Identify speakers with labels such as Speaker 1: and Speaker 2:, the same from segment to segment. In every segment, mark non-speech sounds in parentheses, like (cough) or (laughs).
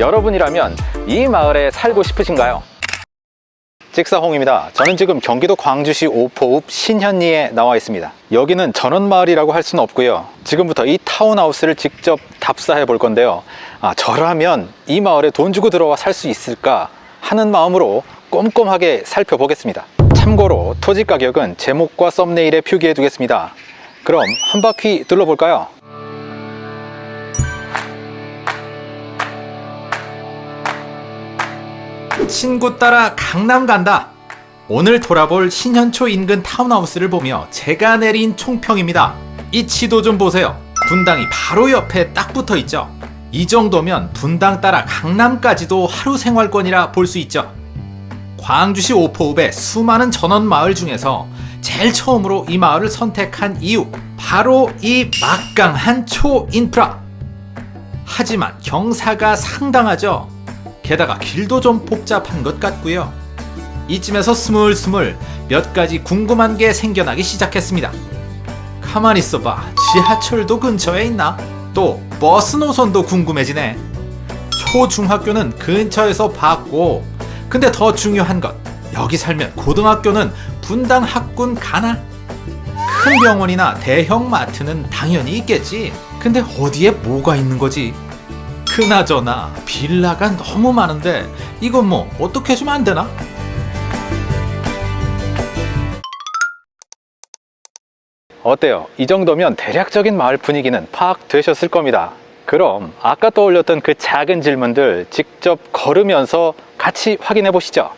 Speaker 1: 여러분이라면 이 마을에 살고 싶으신가요? 직사홍입니다. 저는 지금 경기도 광주시 오포읍 신현리에 나와 있습니다. 여기는 전원마을이라고 할 수는 없고요. 지금부터 이 타운하우스를 직접 답사해 볼 건데요. 아, 저라면 이 마을에 돈 주고 들어와 살 수 있을까 하는 마음으로 꼼꼼하게 살펴보겠습니다. 참고로 토지 가격은 제목과 썸네일에 표기해 두겠습니다. 그럼 한 바퀴 둘러볼까요? 친구 따라 강남 간다. 오늘 돌아볼 신현초 인근 타운하우스를 보며 제가 내린 총평입니다. 이 지도 좀 보세요. 분당이 바로 옆에 딱 붙어 있죠. 이 정도면 분당 따라 강남까지도 하루 생활권이라 볼 수 있죠. 광주시 오포읍의 수많은 전원 마을 중에서 제일 처음으로 이 마을을 선택한 이유 바로 이 막강한 초인프라 하지만 경사가 상당하죠 게다가 길도 좀 복잡한 것 같고요 이쯤에서 스물스물 몇 가지 궁금한 게 생겨나기 시작했습니다 가만 있어봐 지하철도 근처에 있나? 또 버스 노선도 궁금해지네 초중학교는 근처에서 봤고 근데 더 중요한 것 여기 살면 고등학교는 분당 학군 가나? 큰 병원이나 대형 마트는 당연히 있겠지 근데 어디에 뭐가 있는 거지? 그나저나 빌라가 너무 많은데 이건 뭐 어떻게 해주면 안 되나? 어때요? 이 정도면 대략적인 마을 분위기는 파악되셨을 겁니다. 그럼 아까 떠올렸던 그 작은 질문들 직접 걸으면서 같이 확인해 보시죠.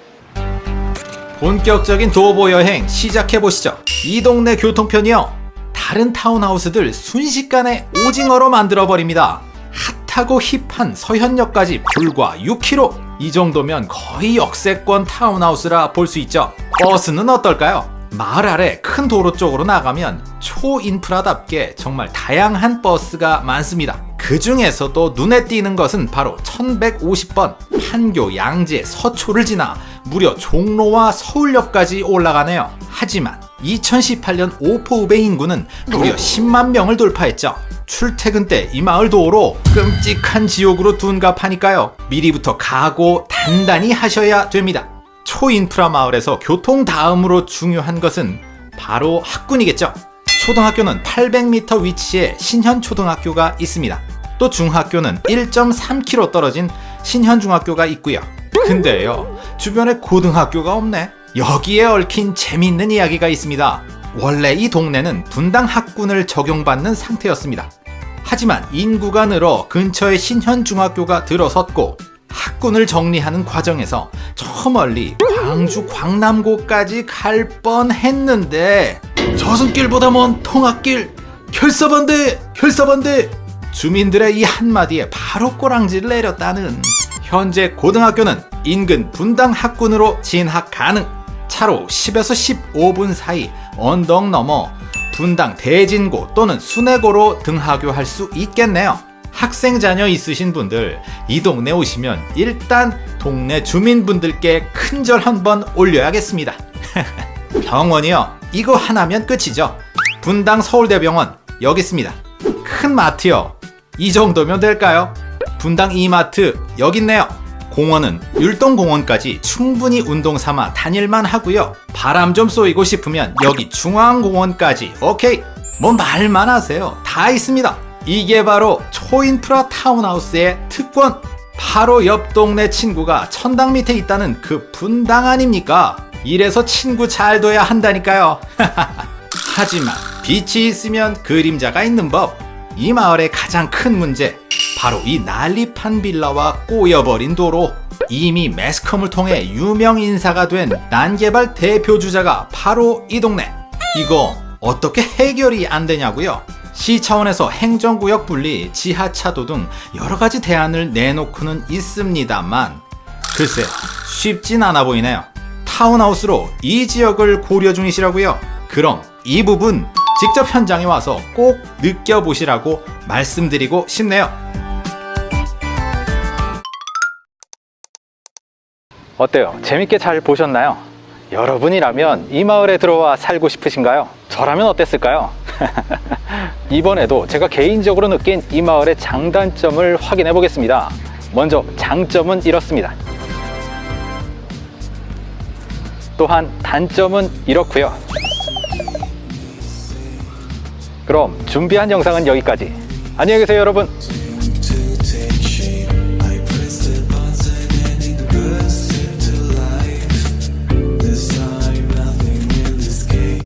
Speaker 1: 본격적인 도보 여행 시작해 보시죠. 이 동네 교통편이요. 다른 타운하우스들 순식간에 오징어로 만들어 버립니다. 핫하고 힙한 서현역까지 불과 6km. 이 정도면 거의 역세권 타운하우스라 볼 수 있죠. 버스는 어떨까요? 마을 아래 큰 도로 쪽으로 나가면 초인프라답게 정말 다양한 버스가 많습니다. 그 중에서도 눈에 띄는 것은 바로 1150번 판교, 양재, 서초를 지나 무려 종로와 서울역까지 올라가네요. 하지만 2018년 오포읍의 인구는 무려 10만 명을 돌파했죠. 출퇴근 때 이 마을 도로 끔찍한 지옥으로 둔갑하니까요. 미리부터 각오 단단히 하셔야 됩니다. 초인프라 마을에서 교통 다음으로 중요한 것은 바로 학군이겠죠. 초등학교는 800m 위치에 신현초등학교가 있습니다. 또 중학교는 1.3km 떨어진 신현중학교가 있고요. 근데요, 주변에 고등학교가 없네. 여기에 얽힌 재밌는 이야기가 있습니다. 원래 이 동네는 분당 학군을 적용받는 상태였습니다. 하지만 인구가 늘어 근처에 신현중학교가 들어섰고 학군을 정리하는 과정에서 저 멀리 광주 광남고까지 갈 뻔했는데 저승길보다 먼 통학길 혈서반대 혈서반대 주민들의 이 한마디에 바로 꼬랑지를 내렸다는 현재 고등학교는 인근 분당 학군으로 진학 가능 차로 10에서 15분 사이 언덕 넘어 분당 대진고 또는 순회고로 등하교할 수 있겠네요. 학생 자녀 있으신 분들 이 동네 오시면 일단 동네 주민분들께 큰 절 한번 올려야겠습니다. (laughs) 병원이요. 이거 하나면 끝이죠. 분당 서울대병원 여기 있습니다. 큰 마트요. 이 정도면 될까요? 분당 이마트 여기 있네요 공원은 율동공원까지 충분히 운동 삼아 다닐만 하고요. 바람 좀 쏘이고 싶으면 여기 중앙공원까지. 오케이. 뭐 말만 하세요. 다 있습니다. 이게 바로 초인프라 타운하우스의 특권. 바로 옆 동네 친구가 천당 밑에 있다는 그 분당 아닙니까? 이래서 친구 잘 둬야 한다니까요. (laughs) 하지만 빛이 있으면 그림자가 있는 법. 이 마을의 가장 큰 문제 바로 이 난립한 빌라와 꼬여버린 도로. 이미 매스컴을 통해 유명 인사가 된 난개발 대표 주자가 바로 이 동네. 이거 어떻게 해결이 안 되냐고요? 시 차원에서 행정구역 분리, 지하차도 등 여러가지 대안을 내놓고는 있습니다만 글쎄 쉽진 않아 보이네요. 타운하우스로 이 지역을 고려 중이시라고요? 그럼 이 부분 직접 현장에 와서 꼭 느껴보시라고 말씀드리고 싶네요 어때요? 재밌게 잘 보셨나요? 여러분이라면 이 마을에 들어와 살고 싶으신가요? 저라면 어땠을까요? (laughs) 이번에도 제가 개인적으로 느낀 이 마을의 장단점을 확인해 보겠습니다 먼저 장점은 이렇습니다 또한 단점은 이렇고요 그럼 준비한 영상은 여기까지 안녕히 계세요 여러분